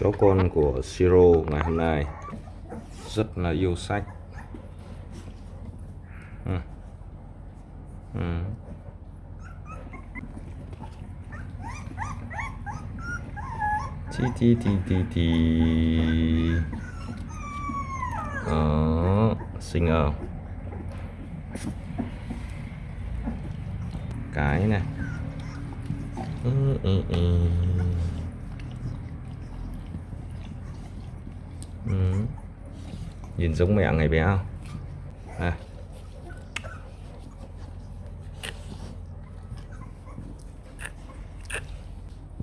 chó con của Siro ngày hôm nay rất là yêu sách ừ. Ừ. Tí tí tí tí tí Đó, xinh ở cái này ừ, ừ. Ừ. Nhìn giống mẹ ngày bé không? À.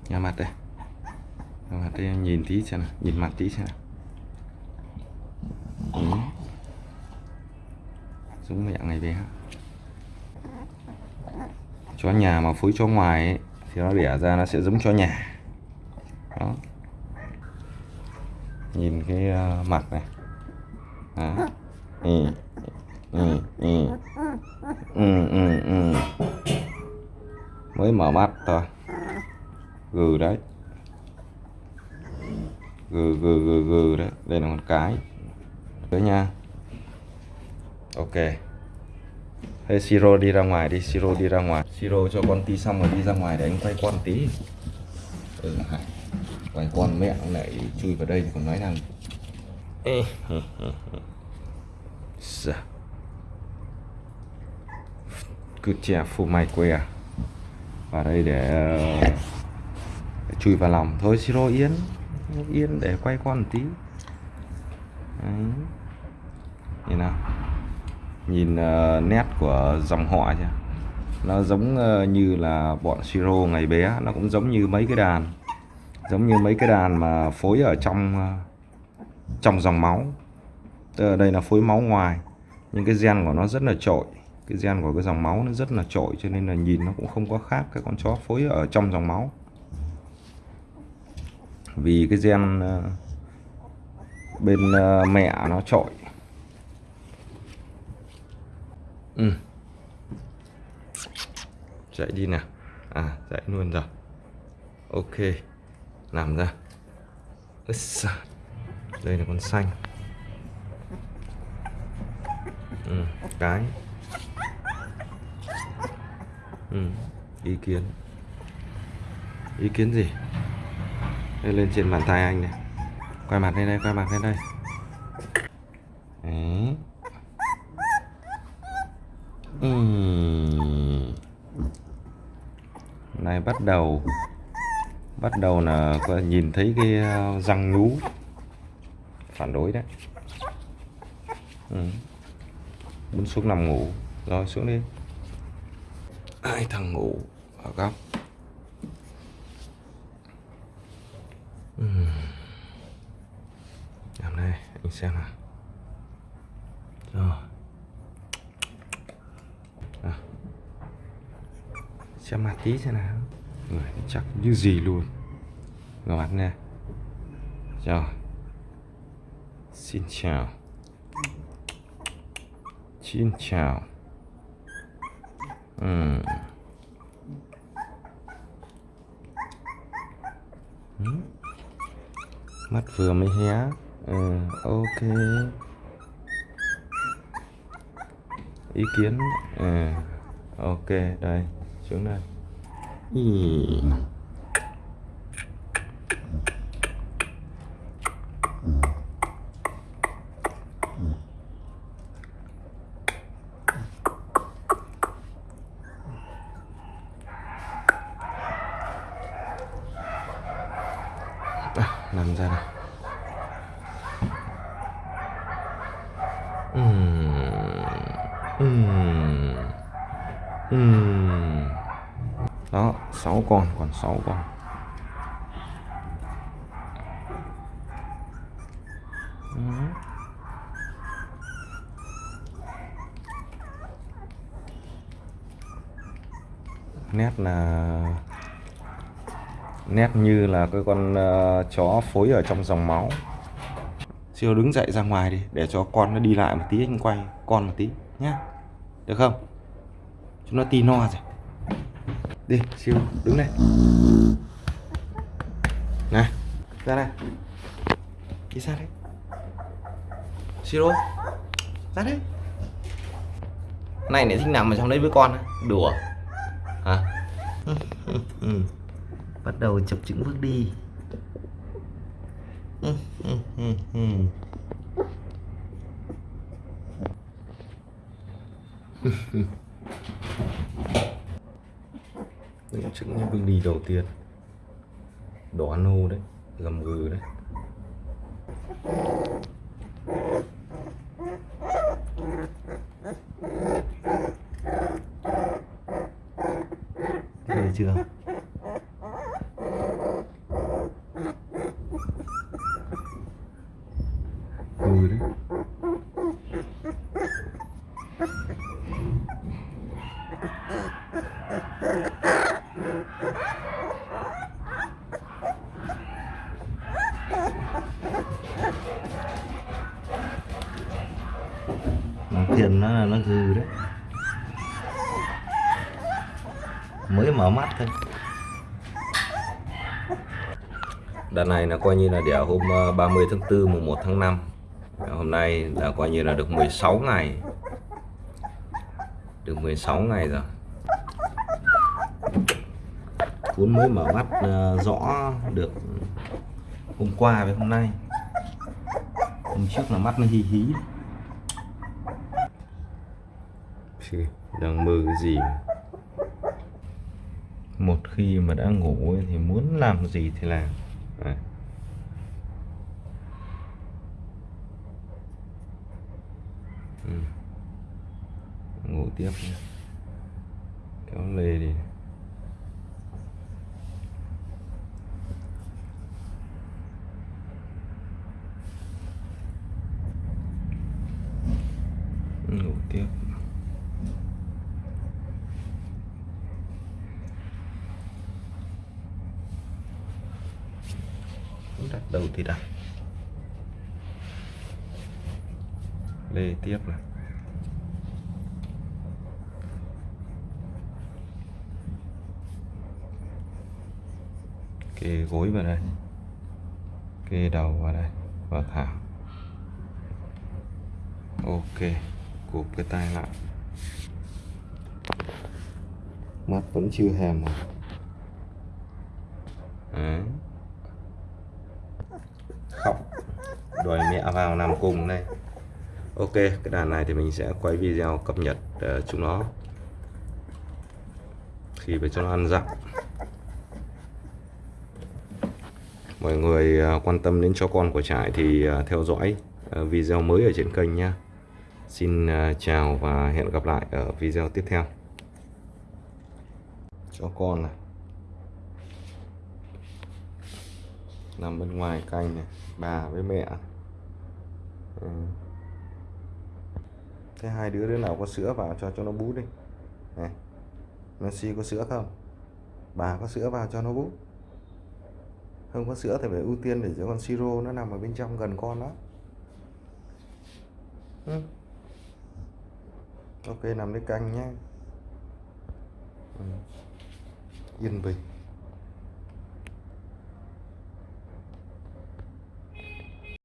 Nhà mặt đây. Nhà mặt đây nhìn tí xem nào. Nhìn mặt tí xem nào. Ừ. Giống mẹ ngày bé. Chó nhà mà phối chó ngoài ấy, Thì nó đẻ ra nó sẽ giống chó nhà. Đó. Nhìn cái uh, mặt này. Ừ. Ừ. Ừ. Ừ. Ừ. Ừ. mới mở mắt thôi gừ đấy gừ gừ gừ gừ đấy đây là một cái đấy nha ok Hey Siro đi ra ngoài đi Siro đi ra ngoài Siro cho con tí xong rồi đi ra ngoài để anh quay con tí ừ, quay con mẹ ông lại chui vào đây thì còn nói rằng Dạ. cứ chè phù mày à, vào đây để, để chui vào lòng. Thôi siro yên yên để quay con một tí. Đấy. nhìn nào. Nhìn uh, nét của dòng họ chưa nó giống uh, như là bọn siro ngày bé. Nó cũng giống như mấy cái đàn. Giống như mấy cái đàn mà phối ở trong uh, trong dòng máu. Tức đây là phối máu ngoài, nhưng cái gen của nó rất là trội. Cái gen của cái dòng máu nó rất là trội, cho nên là nhìn nó cũng không có khác cái con chó phối ở trong dòng máu. Vì cái gen ờ, bên ờ, mẹ nó trội. Ừ. chạy đi nào. À chạy luôn rồi. Ok, làm ra đây là con xanh. Ừ, cái. Ừ, ý kiến. Ý kiến gì? Đây lên trên bàn tay anh này. Quay mặt lên đây quay mặt lên đây. Đấy. Ừ. này bắt đầu bắt đầu là nhìn thấy cái ờ, răng nú phản đối đấy. Ừ. muốn xuống nằm ngủ. Rồi xuống đi. Ai thằng ngủ ở góc? Ừ. làm này, anh xem nào. Rồi. À. xem mặt tí xem nào. Người chắc như gì luôn. Ngồi mặt nè rồi xin chào xin chào ừ. Mắt vừa mới hé ừ, ok ý kiến ừ. ok đây xuống đây ừ. à, nằm ra nào uhm. Uhm. Uhm. đó 6 con còn 6 con nét là nét như là cái con uh, chó phối ở trong dòng máu. Siêu đứng dậy ra ngoài đi để cho con nó đi lại một tí anh quay con một tí nhá. Được không? Chúng nó tì no rồi. Đi siêu đứng đây. Này ra đây. Đi ra đây. Siêu ra đây. Này lại thích nằm ở trong đấy với con á? Đùa. Hả? Ừ. ừ, ừ bắt đầu chập chững bước đi. Những chững như bước đi đầu tiên. Đỏ nô đấy Gầm gừ đấy. Chưa rồi đấy. Nó tiền nó là nó gừ đấy. Mới mở mắt thôi. Đợt này là coi như là đẻ hôm ờ, 30 tháng 4 mùng 1 tháng 5 hôm nay là coi như là được 16 ngày. Được 16 ngày rồi. Cuốn mới mở mắt ờ, rõ được hôm qua với hôm nay. Hôm trước là mắt nó hí hí. Đang mơ cái gì một khi mà đã ngủ thì muốn làm gì thì làm. Đấy. Ừ ngủ tiếp nha kéo lê đi. Ngủ tiếp đặt đầu thì đặt. Lê tiếp này. Kê gối vào đây kê đầu vào đây và thả ok cụp cái tay lại. Mắt vẫn chưa hèm mà Đấy. khóc. Đòi mẹ vào nằm cùng đây. Ok cái đàn này thì mình sẽ quay video cập nhật uh, chúng nó. Khi phải cho nó ăn dặm mọi người à, quan tâm đến cho con của trại thì à, theo dõi à, video mới ở trên kênh nhé. xin chào và hẹn gặp lại ở video tiếp theo. Cho con này. Nằm bên ngoài canh này, bà với mẹ. Ừ. thế hai đứa đứa nào có sữa vào cho cho nó bú đi. Này, Messi có sữa không? Bà có sữa vào cho nó bú không có sữa thì phải ưu tiên để cho con siro, nó nằm ở bên trong gần con đó ừ. ok, nằm lấy canh nhé ừ. yên bình